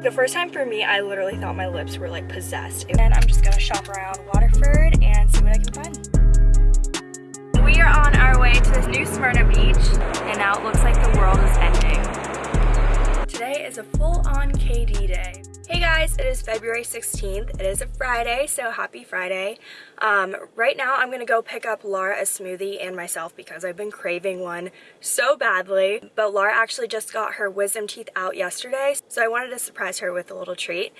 The first time for me, I literally thought my lips were like possessed. And I'm just gonna shop around Waterford and see what I can find. We are on our way to this new Smyrna beach and now it looks like the world is ending. Today is a full-on KD day. Hey guys, it is February 16th. It is a Friday, so happy Friday. Um, right now I'm gonna go pick up Laura a smoothie and myself because I've been craving one so badly. But Laura actually just got her wisdom teeth out yesterday, so I wanted to surprise her with a little treat.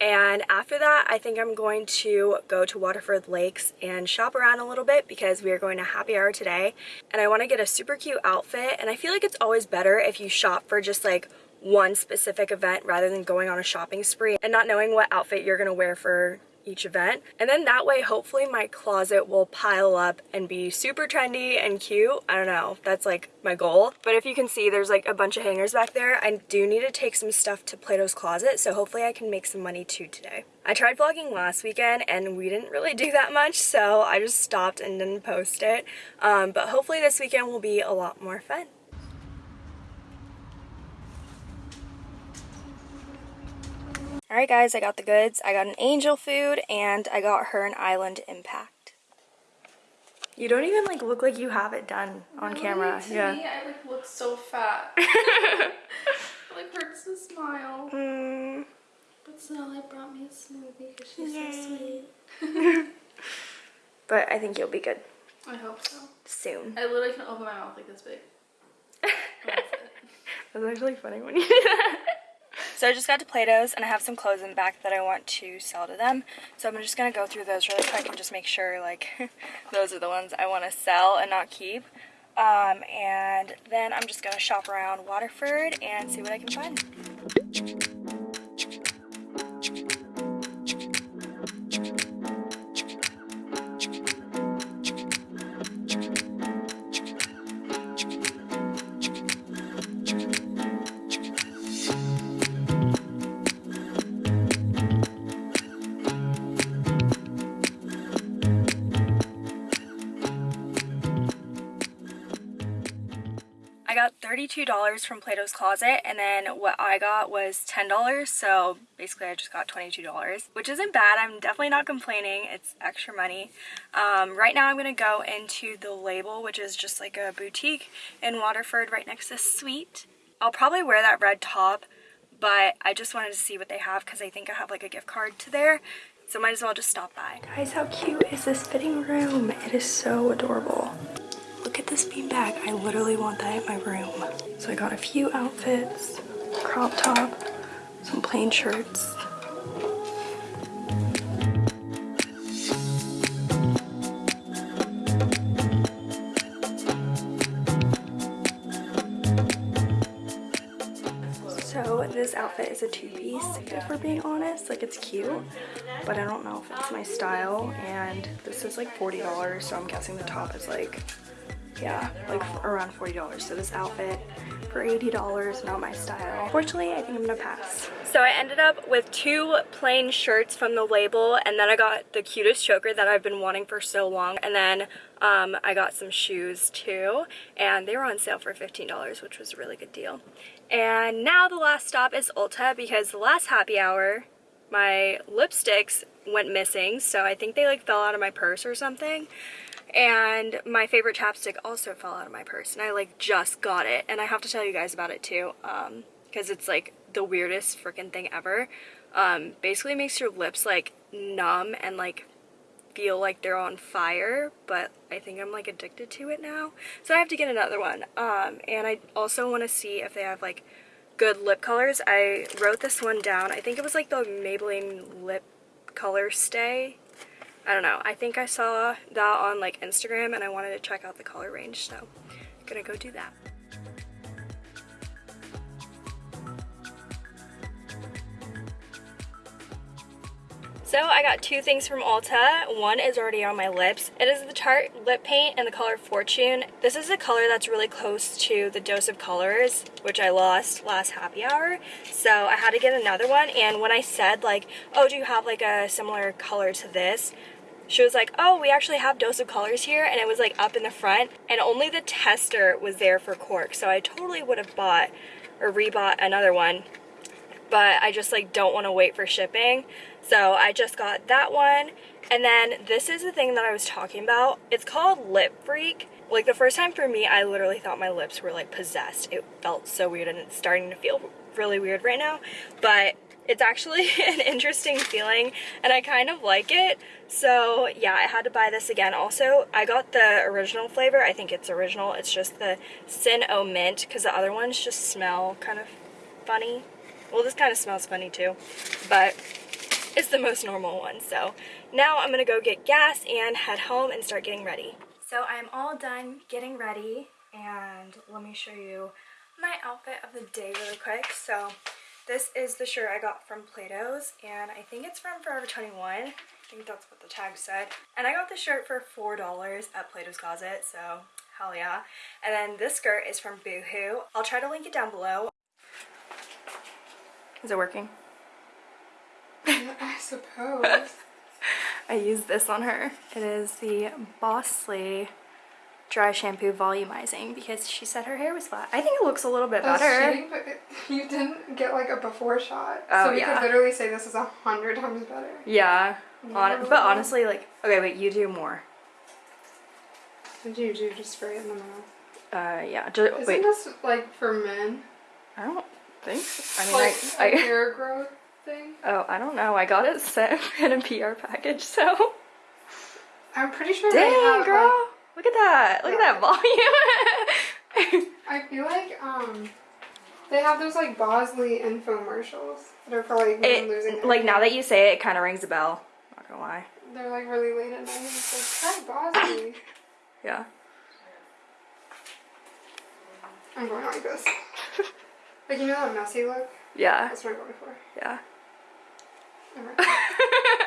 And after that, I think I'm going to go to Waterford Lakes and shop around a little bit because we are going to happy hour today. And I want to get a super cute outfit. And I feel like it's always better if you shop for just like one specific event rather than going on a shopping spree and not knowing what outfit you're gonna wear for each event. And then that way hopefully my closet will pile up and be super trendy and cute. I don't know. That's like my goal. But if you can see there's like a bunch of hangers back there. I do need to take some stuff to plato's closet so hopefully i can make some money too today. I tried vlogging last weekend and we didn't really do that much so i just stopped and didn't post it. Um, but hopefully this weekend will be a lot more fun Alright guys, I got the goods. I got an angel food and I got her an island impact. You don't even like look like you have it done on really, camera. To yeah. me, I like look so fat. it like hurts to smile. Mm. But Sonali brought me a smoothie because she's Yay. so sweet. but I think you'll be good I hope so. soon. I literally can open my mouth like this big. That's it. That's actually funny when you do that. So I just got to Plato's and I have some clothes in the back that I want to sell to them. So I'm just going to go through those really quick and just make sure like those are the ones I want to sell and not keep. Um, and then I'm just going to shop around Waterford and see what I can find. $32 from Plato's Closet and then what I got was $10 so basically I just got $22 which isn't bad I'm definitely not complaining it's extra money um, right now I'm gonna go into the label which is just like a boutique in Waterford right next to Sweet I'll probably wear that red top but I just wanted to see what they have because I think I have like a gift card to there so might as well just stop by. Guys, how cute is this fitting room? It is so adorable. This beanbag. I literally want that in my room. So I got a few outfits, crop top, some plain shirts. So this outfit is a two-piece, if we're being honest. Like it's cute, but I don't know if it's my style. And this is like $40, so I'm guessing the top is like yeah, like around $40. So this outfit for $80, not my style. Unfortunately, I think I'm gonna pass. So I ended up with two plain shirts from the label and then I got the cutest choker that I've been wanting for so long. And then um, I got some shoes too and they were on sale for $15, which was a really good deal. And now the last stop is Ulta because the last happy hour, my lipsticks went missing. So I think they like fell out of my purse or something and my favorite chapstick also fell out of my purse and I like just got it. And I have to tell you guys about it too um because it's like the weirdest freaking thing ever. Um basically makes your lips like numb and like feel like they're on fire but I think I'm like addicted to it now. So I have to get another one. Um and I also want to see if they have like good lip colors. I wrote this one down. I think it was like the Maybelline lip color stay I don't know. I think I saw that on like Instagram and I wanted to check out the color range, so I'm gonna go do that. So I got two things from Ulta. One is already on my lips. It is the Tarte lip paint in the color Fortune. This is a color that's really close to the Dose of Colors, which I lost last happy hour. So I had to get another one. And when I said like, oh, do you have like a similar color to this? She was like, oh, we actually have Dose of Colors here. And it was like up in the front. And only the tester was there for cork. So I totally would have bought or rebought another one but I just like don't want to wait for shipping. So I just got that one. And then this is the thing that I was talking about. It's called Lip Freak. Like the first time for me, I literally thought my lips were like possessed. It felt so weird and it's starting to feel really weird right now. But it's actually an interesting feeling and I kind of like it. So yeah, I had to buy this again. Also, I got the original flavor. I think it's original. It's just the Sin O Mint because the other ones just smell kind of funny. Well, this kind of smells funny too, but it's the most normal one. So now I'm gonna go get gas and head home and start getting ready. So I'm all done getting ready and let me show you my outfit of the day really quick. So this is the shirt I got from Plato's and I think it's from Forever 21. I think that's what the tag said. And I got the shirt for $4 at Plato's Closet, so hell yeah. And then this skirt is from Boohoo. I'll try to link it down below. Is it working? I suppose. I used this on her. It is the Bosley dry shampoo volumizing because she said her hair was flat. I think it looks a little bit That's better. cheating, but it- you didn't get like a before shot. Oh, so we yeah. could literally say this is a hundred times better. Yeah. No. but honestly, like, okay, wait, you do more. What do you do? Just spray it in the mouth. Uh, yeah. Just, Isn't wait, this like for men? I don't think. So. I mean, Like I, a I, hair growth thing? oh, I don't know. I got it sent in a PR package, so. I'm pretty sure they Dang, have girl. like Look at that. Look at that volume. I feel like um they have those like Bosley infomercials that are probably like women losing like now that you say it, it kind of rings a bell. Not gonna lie. they're like really late at night. It's like try Bosley. Yeah. I'm going like this. Like you know that messy look? Yeah. That's what I'm going for. Yeah.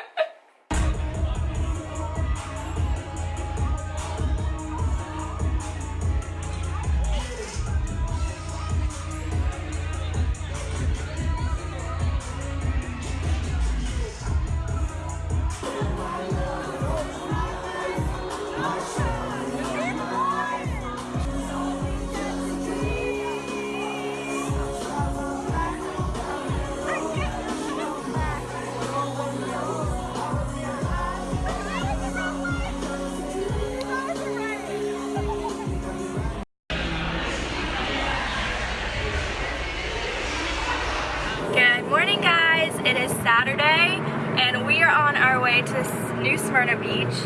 Smyrna Beach.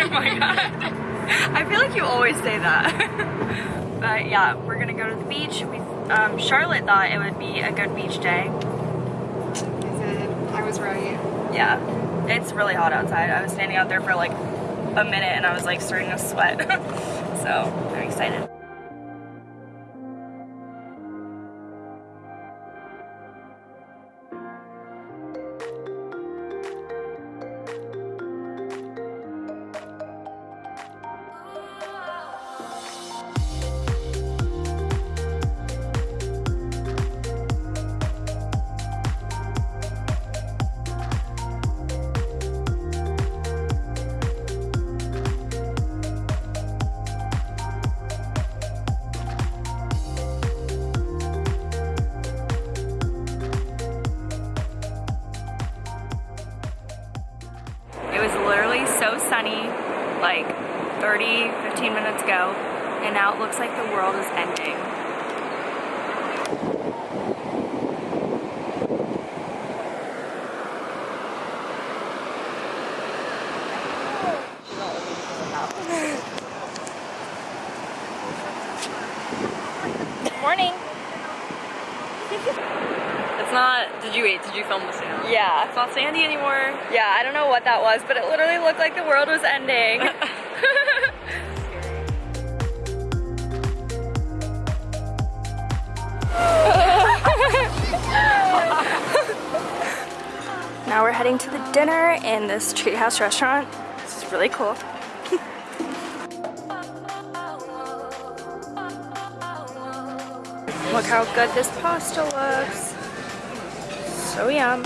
oh my god. I feel like you always say that. but yeah, we're gonna go to the beach. We, um, Charlotte thought it would be a good beach day. I was right. Yeah, it's really hot outside. I was standing out there for like a minute and I was like starting to sweat. so I'm excited. 15 minutes ago, and now it looks like the world is ending. Morning. It's not. Did you wait? Did you film the sand? Yeah. It's not sandy anymore. Yeah, I don't know what that was, but it literally looked like the world was ending. now we're heading to the dinner in this treehouse restaurant. This is really cool. Look how good this pasta looks. So yum.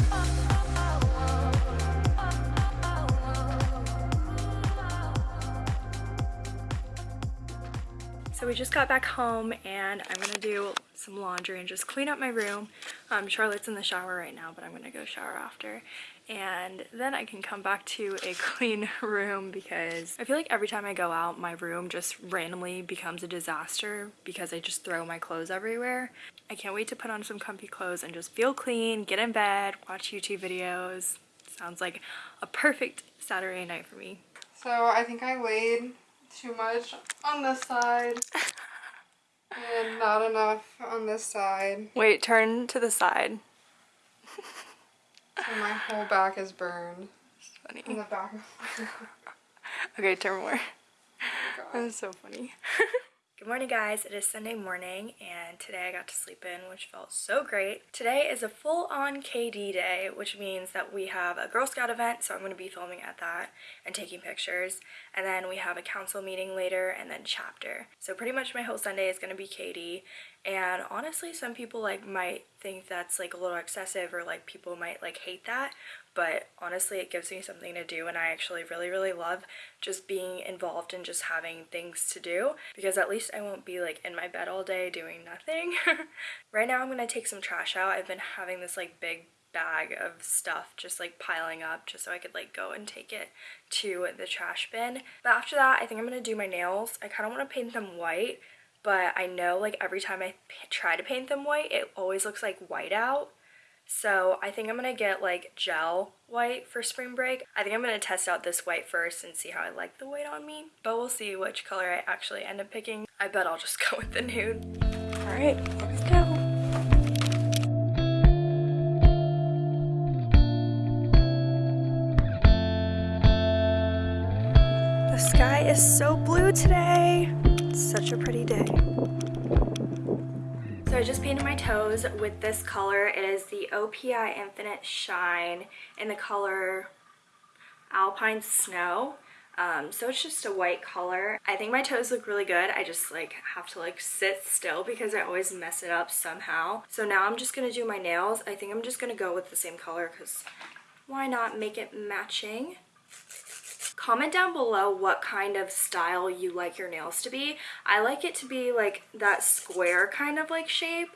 So we just got back home and I'm gonna do some laundry and just clean up my room. Um, Charlotte's in the shower right now, but I'm gonna go shower after. And then I can come back to a clean room because I feel like every time I go out, my room just randomly becomes a disaster because I just throw my clothes everywhere. I can't wait to put on some comfy clothes and just feel clean, get in bed, watch YouTube videos. Sounds like a perfect Saturday night for me. So I think I laid too much on this side and not enough on this side. Wait, turn to the side. So my whole back is burned. Funny. On the back Okay, turn more. God. That was so funny. Good morning guys, it is Sunday morning and today I got to sleep in which felt so great. Today is a full-on KD day which means that we have a Girl Scout event so I'm going to be filming at that and taking pictures and then we have a council meeting later and then chapter. So pretty much my whole Sunday is going to be KD and honestly some people like might think that's like a little excessive or like people might like hate that but honestly it gives me something to do and I actually really really love just being involved and just having things to do because at least I won't be like in my bed all day doing nothing. right now I'm gonna take some trash out. I've been having this like big bag of stuff just like piling up just so I could like go and take it to the trash bin. But after that I think I'm gonna do my nails. I kind of want to paint them white but I know like every time I try to paint them white it always looks like white out so I think I'm gonna get like gel white for spring break. I think I'm gonna test out this white first and see how I like the white on me. But we'll see which color I actually end up picking. I bet I'll just go with the nude. All right, let's go. The sky is so blue today. It's such a pretty day. I just painted my toes with this color. It is the OPI Infinite Shine in the color Alpine Snow. Um, so it's just a white color. I think my toes look really good. I just like have to like sit still because I always mess it up somehow. So now I'm just gonna do my nails. I think I'm just gonna go with the same color because why not make it matching? Comment down below what kind of style you like your nails to be. I like it to be like that square kind of like shape.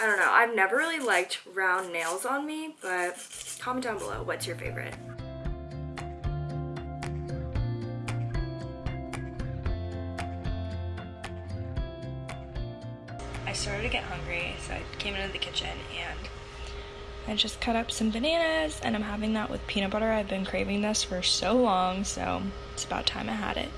I don't know. I've never really liked round nails on me, but comment down below what's your favorite. I started to get hungry, so I came into the kitchen and I just cut up some bananas and I'm having that with peanut butter. I've been craving this for so long, so it's about time I had it.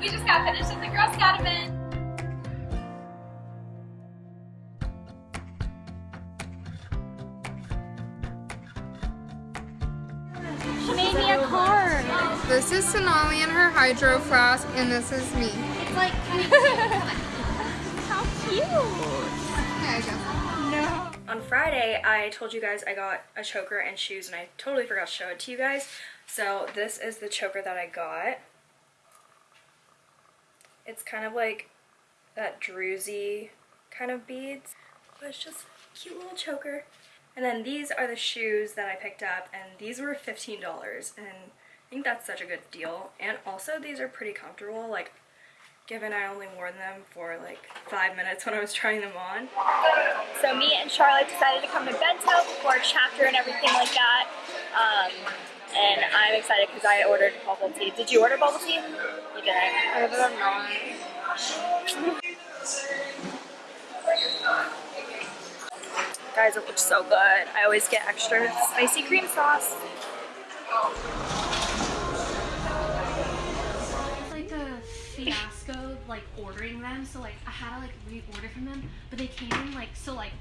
We just got finished at the Girl Scout event. Is Sonali and her hydro flask, and this is me. It's like how cute. Yeah, I guess. On Friday, I told you guys I got a choker and shoes and I totally forgot to show it to you guys. So this is the choker that I got. It's kind of like that druzy kind of beads, but it's just a cute little choker. And then these are the shoes that I picked up and these were $15 and I think that's such a good deal. And also these are pretty comfortable, like given I only wore them for like five minutes when I was trying them on. So me and Charlotte decided to come to Bento for a chapter and everything like that. Um, and I'm excited because I ordered bubble tea. Did you order bubble tea? You did. I ended up not. Guys, it looks so good. I always get extra spicy cream sauce. Like ordering them. So like I had to like reorder from them, but they came in like so like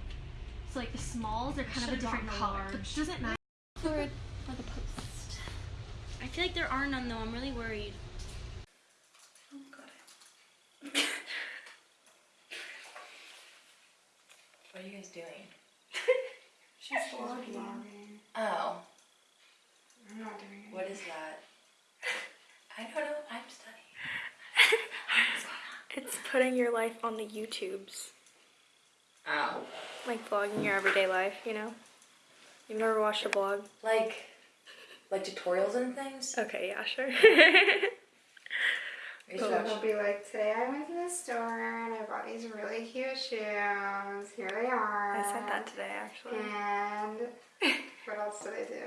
so like the smalls are kind of a different color. But doesn't matter. For for the post. I feel like there are none though. I'm really worried. What are you guys doing? She's vlogging. Oh, I'm not doing it. what is that? I don't know. I'm studying. It's putting your life on the YouTubes. Oh. Like vlogging your everyday life, you know? You've never watched a vlog? Like, like tutorials and things? Okay, yeah, sure. You should So watch- it'll be like, today I went to the store and I bought these really cute shoes. Here they are. I said that today, actually. And what else did I do?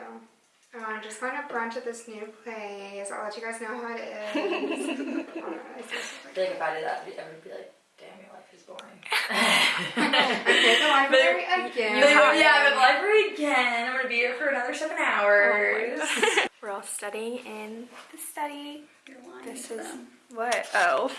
Uh, oh, I'm just going to brunch at this new place. I'll let you guys know how it is. Oh, I feel like if I did that, everyone would be like, damn, your life is boring. Okay, the library again. yeah, I'm at the library again. I'm gonna be here for another seven hours. Oh we're all studying in the study. This is what? Oh,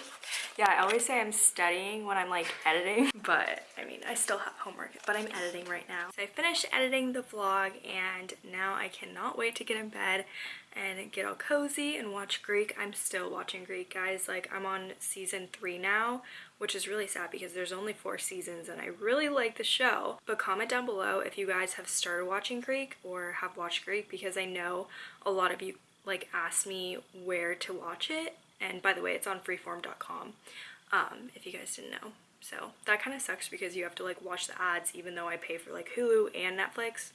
yeah. I always say I'm studying when I'm like editing, but I mean I still have homework. But I'm editing right now. So I finished editing the vlog, and now I cannot wait to get in bed and get all cozy and watch Greek. I'm still watching Greek, guys. Like I'm on season three now, which is really sad because there's only four seasons and I really like the show. But comment down below if you guys have started watching Greek or have watched Greek because I know a lot of you like asked me where to watch it. And by the way, it's on freeform.com um, if you guys didn't know. So that kind of sucks because you have to like watch the ads even though I pay for like Hulu and Netflix.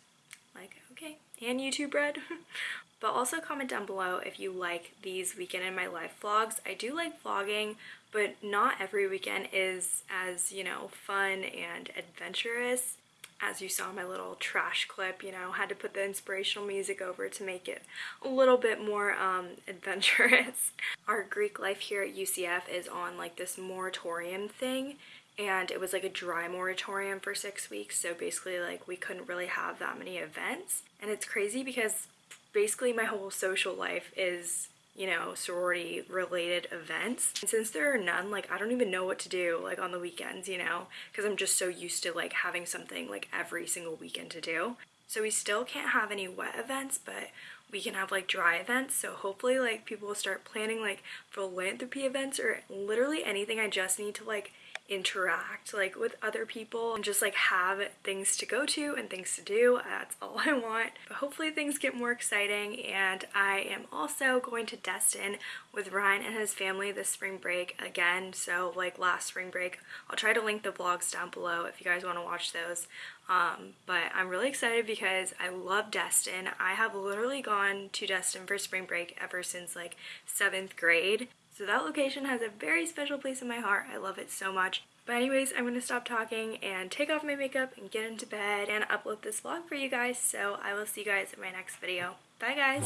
Like, okay, and YouTube Red. but also comment down below if you like these weekend in my life vlogs. I do like vlogging, but not every weekend is as, you know, fun and adventurous. As you saw my little trash clip, you know, had to put the inspirational music over to make it a little bit more um, adventurous. Our Greek life here at UCF is on like this moratorium thing and it was like a dry moratorium for six weeks so basically like we couldn't really have that many events and it's crazy because basically my whole social life is you know sorority related events. And since there are none like i don't even know what to do like on the weekends you know because i'm just so used to like having something like every single weekend to do. So we still can't have any wet events but we can have like dry events. So hopefully like people will start planning like philanthropy events or literally anything. I just need to like interact like with other people and just like have things to go to and things to do. That's all i want. But hopefully things get more exciting and i am also going to destin with ryan and his family this spring break again. So like last spring break i'll try to link the vlogs down below if you guys want to watch those. Um, but i'm really excited because i love destin. I have literally gone to destin for spring break ever since like seventh grade so that location has a very special place in my heart. I love it so much. But anyways, I'm going to stop talking and take off my makeup and get into bed and upload this vlog for you guys. So I will see you guys in my next video. Bye guys!